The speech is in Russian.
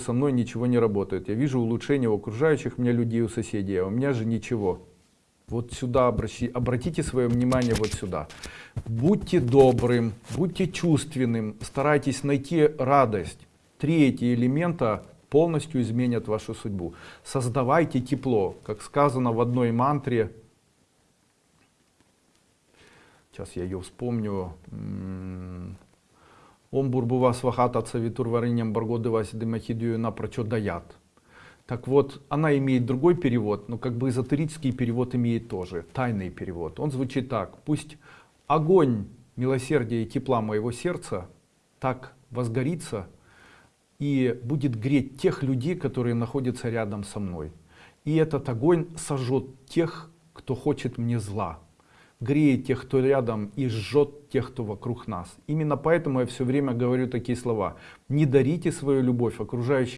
со мной ничего не работает. Я вижу улучшение у окружающих меня людей, у соседей, а у меня же ничего. Вот сюда обращи, обратите свое внимание вот сюда. Будьте добрым, будьте чувственным, старайтесь найти радость. Три эти элемента полностью изменят вашу судьбу. Создавайте тепло, как сказано в одной мантре. Сейчас я ее вспомню. Ом бурбува свахата цавитур варыням баргодывась дымахидию напрочет даят. Так вот, она имеет другой перевод, но как бы эзотерический перевод имеет тоже, тайный перевод. Он звучит так. Пусть огонь милосердия и тепла моего сердца так возгорится и будет греть тех людей, которые находятся рядом со мной. И этот огонь сожжет тех, кто хочет мне зла греет тех, кто рядом, и жжет тех, кто вокруг нас. Именно поэтому я все время говорю такие слова. Не дарите свою любовь окружающим.